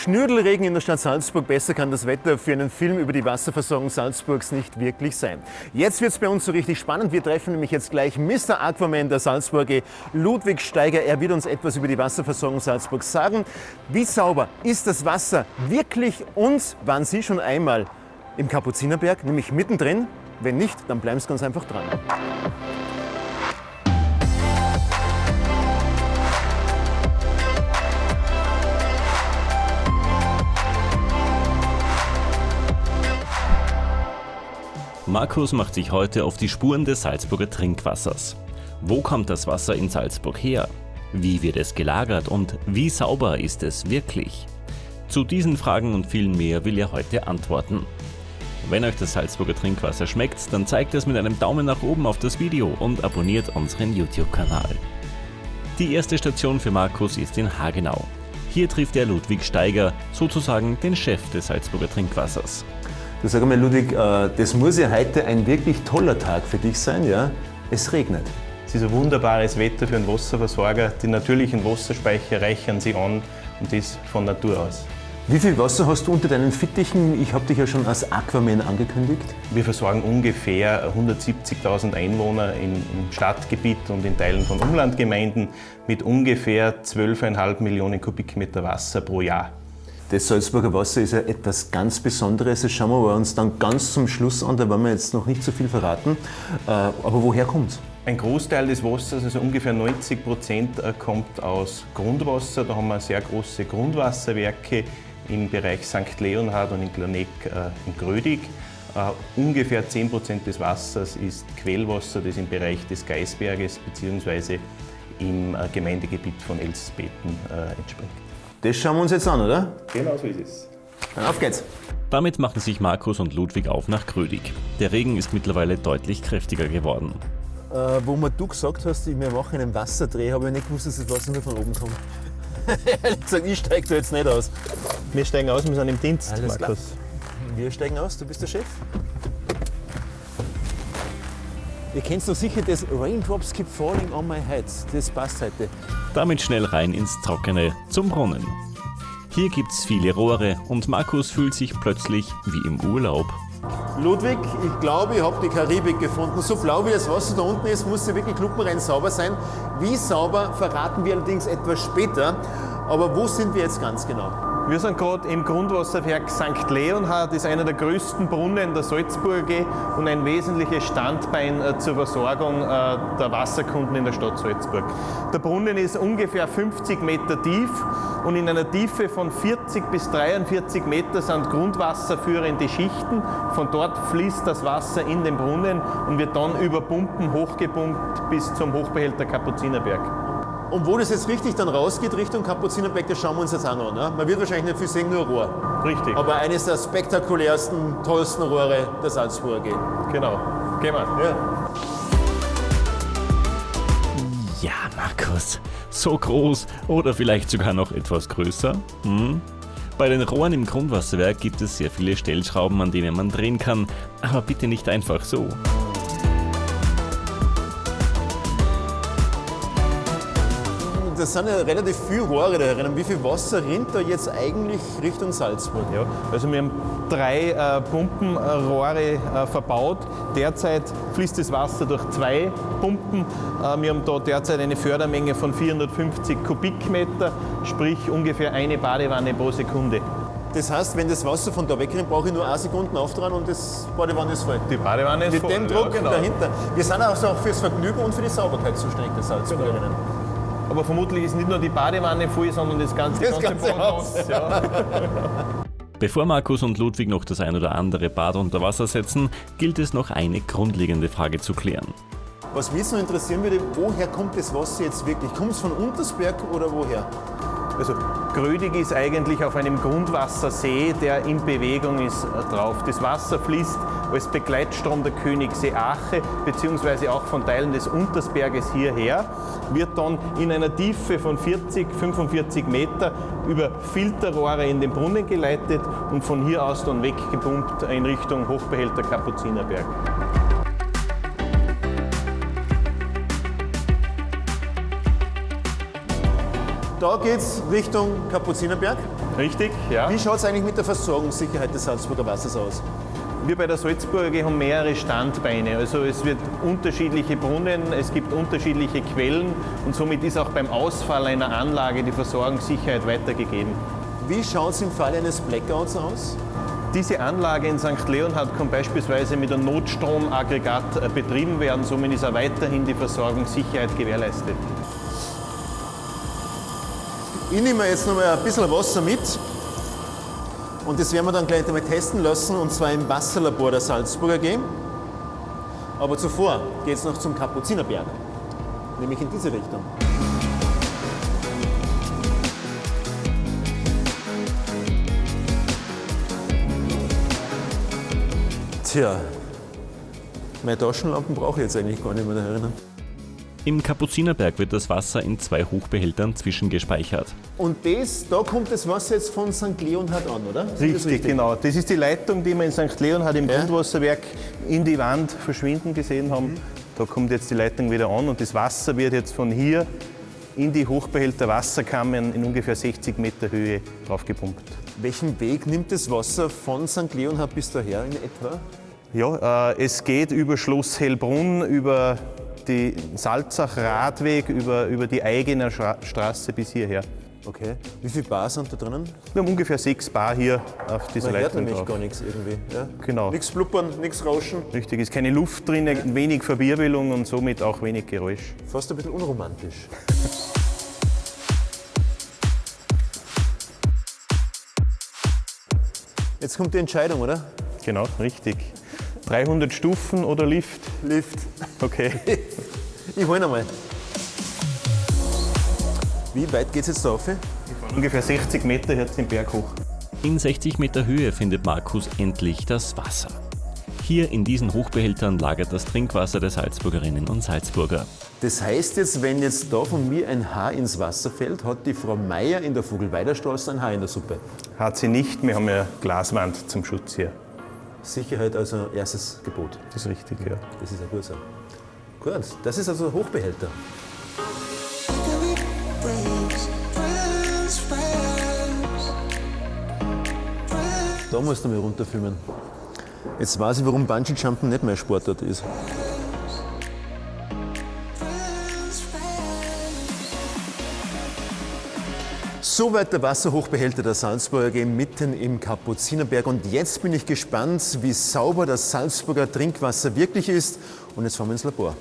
Schnürdelregen in der Stadt Salzburg. Besser kann das Wetter für einen Film über die Wasserversorgung Salzburgs nicht wirklich sein. Jetzt wird es bei uns so richtig spannend. Wir treffen nämlich jetzt gleich Mr. Aquaman der Salzburger, Ludwig Steiger. Er wird uns etwas über die Wasserversorgung Salzburgs sagen. Wie sauber ist das Wasser wirklich und waren Sie schon einmal im Kapuzinerberg, nämlich mittendrin? Wenn nicht, dann bleiben Sie ganz einfach dran. Markus macht sich heute auf die Spuren des Salzburger Trinkwassers. Wo kommt das Wasser in Salzburg her? Wie wird es gelagert und wie sauber ist es wirklich? Zu diesen Fragen und vielen mehr will er heute antworten. Wenn euch das Salzburger Trinkwasser schmeckt, dann zeigt es mit einem Daumen nach oben auf das Video und abonniert unseren YouTube-Kanal. Die erste Station für Markus ist in Hagenau. Hier trifft er Ludwig Steiger, sozusagen den Chef des Salzburger Trinkwassers. Du sag mal, Ludwig, äh, das muss ja heute ein wirklich toller Tag für dich sein, ja? Es regnet. Es ist ein wunderbares Wetter für einen Wasserversorger. Die natürlichen Wasserspeicher reichern sie an und das von Natur aus. Wie viel Wasser hast du unter deinen Fittichen? Ich habe dich ja schon als Aquaman angekündigt. Wir versorgen ungefähr 170.000 Einwohner im Stadtgebiet und in Teilen von Umlandgemeinden mit ungefähr 12,5 Millionen Kubikmeter Wasser pro Jahr. Das Salzburger Wasser ist ja etwas ganz Besonderes. Das schauen wir uns dann ganz zum Schluss an, da wollen wir jetzt noch nicht so viel verraten. Äh, aber woher kommt es? Ein Großteil des Wassers, also ungefähr 90 Prozent, äh, kommt aus Grundwasser. Da haben wir sehr große Grundwasserwerke im Bereich St. Leonhard und in Glaneck äh, in Grödig. ungefähr 10 Prozent des Wassers ist Quellwasser, das im Bereich des Geisberges bzw. im Gemeindegebiet von Elsbeten entspringt. Das schauen wir uns jetzt an, oder? Genau so ist es. Dann auf geht's. Damit machen sich Markus und Ludwig auf nach Krödig. Der Regen ist mittlerweile deutlich kräftiger geworden. Äh, wo mir du gesagt hast, wir machen einen Wasserdreh, habe ich nicht gewusst, dass das Wasser nur von oben kommt. Ehrlich gesagt, ich steige da jetzt nicht aus. Wir steigen aus, wir sind im Dienst, Alles Markus. Klar. Wir steigen aus, du bist der Chef. Ihr kennt doch sicher das Raindrops keep falling on my head. Das passt heute. Damit schnell rein ins Trockene, zum Brunnen. Hier gibt's viele Rohre und Markus fühlt sich plötzlich wie im Urlaub. Ludwig, ich glaube, ich habe die Karibik gefunden. So blau wie das Wasser da unten ist, muss sie wirklich kluppenrein sauber sein. Wie sauber verraten wir allerdings etwas später. Aber wo sind wir jetzt ganz genau? Wir sind gerade im Grundwasserwerk St. Leonhard, ist einer der größten Brunnen der Salzburger und ein wesentliches Standbein äh, zur Versorgung äh, der Wasserkunden in der Stadt Salzburg. Der Brunnen ist ungefähr 50 Meter tief und in einer Tiefe von 40 bis 43 Meter sind grundwasserführende Schichten. Von dort fließt das Wasser in den Brunnen und wird dann über Pumpen hochgepumpt bis zum Hochbehälter Kapuzinerberg. Und wo das jetzt richtig dann rausgeht, Richtung Kapuzinerbeck, das schauen wir uns jetzt an. Ne? Man wird wahrscheinlich nicht viel sehen, nur Rohr. Richtig. Aber eines der spektakulärsten, tollsten Rohre der Salzburger geht. Genau. Gehen wir. Ja. Ja, Markus, so groß oder vielleicht sogar noch etwas größer? Hm? Bei den Rohren im Grundwasserwerk gibt es sehr viele Stellschrauben, an denen man drehen kann, aber bitte nicht einfach so. Das sind ja relativ viele Rohre da herin. Wie viel Wasser rinnt da jetzt eigentlich Richtung Salzburg? Ja, also wir haben drei äh, Pumpenrohre äh, verbaut. Derzeit fließt das Wasser durch zwei Pumpen. Äh, wir haben da derzeit eine Fördermenge von 450 Kubikmeter, sprich ungefähr eine Badewanne pro Sekunde. Das heißt, wenn das Wasser von da wegrennt, brauche ich nur eine Sekunde auftragen und das Badewanne ist voll. Die Badewanne ist Mit voll. Mit dem Druck ja, genau. dahinter. Wir sind auch fürs Vergnügen und für die Sauberkeit zuständig, der Salzburgerinnen. Genau. Aber vermutlich ist nicht nur die Badewanne voll, sondern das ganze, das ganze, ganze Haus. Ja. Bevor Markus und Ludwig noch das ein oder andere Bad unter Wasser setzen, gilt es noch eine grundlegende Frage zu klären. Was mich jetzt noch interessieren würde, woher kommt das Wasser jetzt wirklich? Kommt es von Untersberg oder woher? Also Grödig ist eigentlich auf einem Grundwassersee, der in Bewegung ist, äh, drauf. Das Wasser fließt als Begleitstrom der Königssee Ache bzw. auch von Teilen des Untersberges hierher, wird dann in einer Tiefe von 40, 45 Meter über Filterrohre in den Brunnen geleitet und von hier aus dann weggepumpt in Richtung Hochbehälter Kapuzinerberg. Da geht es Richtung Kapuzinerberg. Richtig, ja. Wie schaut es eigentlich mit der Versorgungssicherheit des Salzburger Wassers aus? Wir bei der Salzburger haben mehrere Standbeine. Also es wird unterschiedliche Brunnen, es gibt unterschiedliche Quellen und somit ist auch beim Ausfall einer Anlage die Versorgungssicherheit weitergegeben. Wie schaut es im Fall eines Blackouts aus? Diese Anlage in St. Leonhard kann beispielsweise mit einem Notstromaggregat äh, betrieben werden, somit ist auch weiterhin die Versorgungssicherheit gewährleistet. Ich nehme jetzt noch mal ein bisschen Wasser mit und das werden wir dann gleich einmal testen lassen und zwar im Wasserlabor der Salzburger AG. Aber zuvor geht es noch zum Kapuzinerberg, nämlich in diese Richtung. Tja, meine Taschenlampen brauche ich jetzt eigentlich gar nicht mehr erinnern. Im Kapuzinerberg wird das Wasser in zwei Hochbehältern zwischengespeichert. Und das, da kommt das Wasser jetzt von St. Leonhard an, oder? Das Richtig, genau. Das ist die Leitung, die wir in St. Leonhard im Ja. Grundwasserwerk in die Wand verschwinden gesehen haben. Da kommt jetzt die Leitung wieder an und das Wasser wird jetzt von hier in die Hochbehälter Wasserkammern in ungefähr 60 Meter Höhe draufgepumpt. Welchen Weg nimmt das Wasser von St. Leonhard bis daher in etwa? Ja, äh, es geht über Schloss Hellbrunn, über die Salzach-Radweg, über, über die Eigener Schra Straße bis hierher. Okay. Wie viele Bar sind da drinnen? Wir haben ungefähr sechs Bar hier auf dieser Man hört Leitung nämlich gar nichts irgendwie. Ja? Genau. Nichts blubbern, nichts rauschen. Richtig, ist keine Luft drin, wenig Verwirbelung und somit auch wenig Geräusch. Fast ein bisschen unromantisch. Jetzt kommt die Entscheidung, oder? Genau, richtig. 300 Stufen oder Lift? Lift. Okay. Ich hole einmal. Wie weit geht es jetzt da rauf? Ungefähr 60 Meter jetzt den Berg hoch. In 60 Meter Höhe findet Markus endlich das Wasser. Hier in diesen Hochbehältern lagert das Trinkwasser der Salzburgerinnen und Salzburger. Das heißt jetzt, wenn jetzt da von mir ein Haar ins Wasser fällt, hat die Frau Meier in der Vogelweiderstraße ein Haar in der Suppe. Hat sie nicht, wir haben ja Glaswand zum Schutz hier. Sicherheit also erstes Gebot. Das ist richtig, ja. Das ist ja gut so. Gut, das ist also ein Hochbehälter. Da musst du mal runterfilmen. Jetzt weiß ich, warum Bungee-Jumpen nicht mehr Sportart ist. Soweit der Wasserhochbehälter der Salzburger AG mitten im Kapuzinerberg. Und jetzt bin ich gespannt, wie sauber das Salzburger Trinkwasser wirklich ist. Und jetzt fahren wir ins Labor.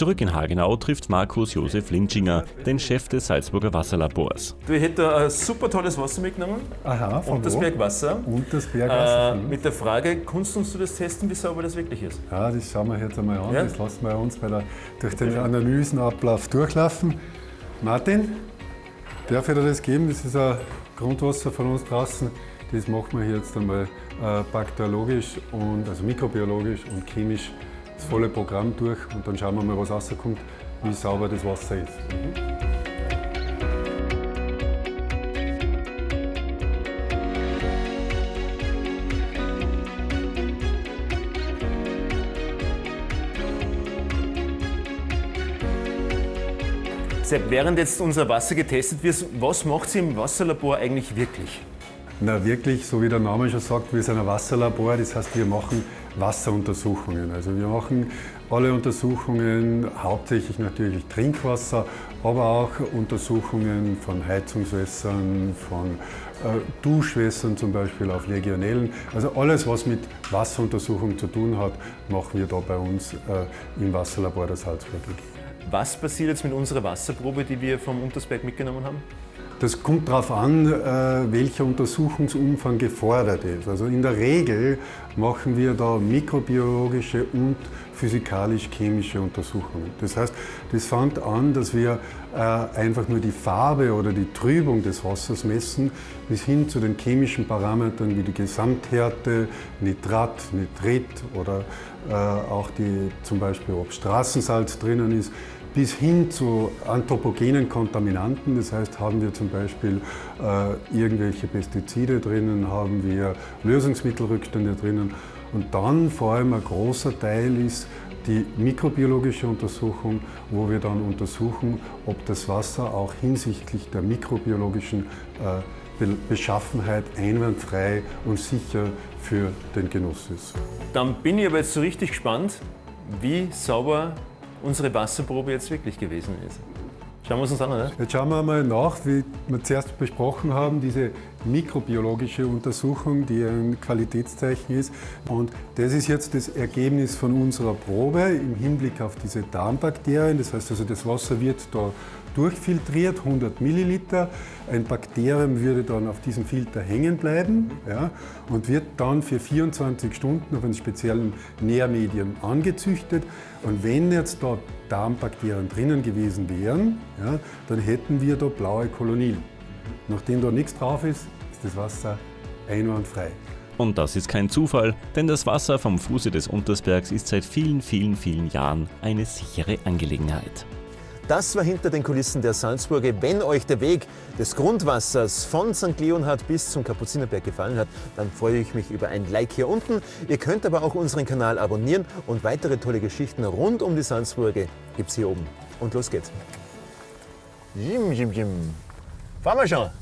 Zurück in Hagenau trifft Markus Josef Linschinger, den Chef des Salzburger Wasserlabors. Du hättest ein super tolles Wasser mitgenommen. Aha, von Und das wo? Bergwasser. Und das Bergwasser. Äh, mit der Frage, kannst du uns das testen, wie sauber das wirklich ist? ja, das schauen wir jetzt einmal an. Ja? Das lassen wir uns bei der, durch den Analysenablauf durchlaufen. Martin, darf ich dir das geben? Das ist ein Grundwasser von uns draußen. Das machen wir jetzt einmal äh, bakteriologisch, und, also mikrobiologisch und chemisch das volle Programm durch und dann schauen wir mal, was rauskommt, wie sauber das Wasser ist. Sepp, während jetzt unser Wasser getestet wird, was macht sie im Wasserlabor eigentlich wirklich? Na wirklich, so wie der Name schon sagt, wir sind ein Wasserlabor, das heißt, wir machen Wasseruntersuchungen. Also wir machen alle Untersuchungen, hauptsächlich natürlich Trinkwasser, aber auch Untersuchungen von Heizungswässern, von äh, Duschwässern zum Beispiel auf Legionellen. Also alles, was mit Wasseruntersuchung zu tun hat, machen wir da bei uns äh, im Wasserlabor der Salzburg. Was passiert jetzt mit unserer Wasserprobe, die wir vom Untersberg mitgenommen haben? Das kommt darauf an, äh, welcher Untersuchungsumfang gefordert ist. Also in der Regel machen wir da mikrobiologische und physikalisch-chemische Untersuchungen. Das heißt, das fängt an, dass wir äh, einfach nur die Farbe oder die Trübung des Wassers messen, bis hin zu den chemischen Parametern wie die Gesamthärte, Nitrat, Nitrit oder äh, auch die, zum Beispiel, ob Straßensalz drinnen ist, bis hin zu anthropogenen Kontaminanten. Das heißt, haben wir zum Beispiel äh, irgendwelche Pestizide drinnen, haben wir Lösungsmittelrückstände drinnen. Und dann vor allem ein großer Teil ist die mikrobiologische Untersuchung, wo wir dann untersuchen, ob das Wasser auch hinsichtlich der mikrobiologischen äh, Beschaffenheit einwandfrei und sicher für den Genuss ist. Dann bin ich aber jetzt so richtig gespannt, wie sauber unsere Wasserprobe jetzt wirklich gewesen ist. Schauen wir uns an, oder? Jetzt schauen wir mal nach, wie wir zuerst besprochen haben, diese mikrobiologische Untersuchung, die ein Qualitätszeichen ist. Und das ist jetzt das Ergebnis von unserer Probe im Hinblick auf diese Darmbakterien. Das heißt also, das Wasser wird da durchfiltriert, 100 Milliliter. Ein Bakterium würde dann auf diesem Filter hängen bleiben ja, und wird dann für 24 Stunden auf einem speziellen Nährmedium angezüchtet. Und wenn jetzt da Darmbakterien drinnen gewesen wären, ja, dann hätten wir da blaue Kolonien. Nachdem da nichts drauf ist, ist das Wasser einwandfrei. Und das ist kein Zufall, denn das Wasser vom Fuße des Untersbergs ist seit vielen, vielen, vielen Jahren eine sichere Angelegenheit. Das war hinter den Kulissen der Salzburger. Wenn euch der Weg des Grundwassers von St. Leonhard bis zum Kapuzinerberg gefallen hat, dann freue ich mich über ein Like hier unten. Ihr könnt aber auch unseren Kanal abonnieren und weitere tolle Geschichten rund um die Salzburger gibt es hier oben. Und los geht's. Jim, jim, jim. Fahren wir schon.